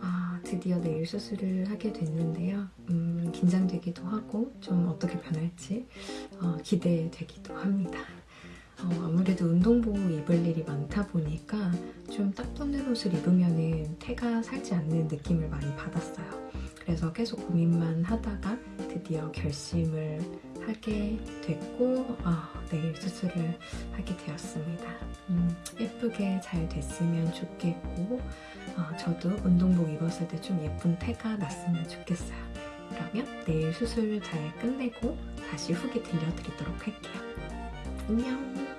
아, 드디어 내일 수술을 하게 됐는데요. 음, 긴장되기도 하고 좀 어떻게 변할지 어, 기대되기도 합니다. 어, 아무래도 운동복 입을 일이 많다 보니까 좀 딱 붙는 옷을 입으면 태가 살지 않는 느낌을 많이 받았어요. 그래서 계속 고민만 하다가 드디어 결심을 하게 됐고 아, 내일 수술을 하게 되었습니다. 음, 예쁘게 잘 됐으면 좋겠고 어, 저도 운동복 입었을 때 좀 예쁜 태가 났으면 좋겠어요. 그러면 내일 수술 잘 끝내고 다시 후기 들려드리도록 할게요. 안녕!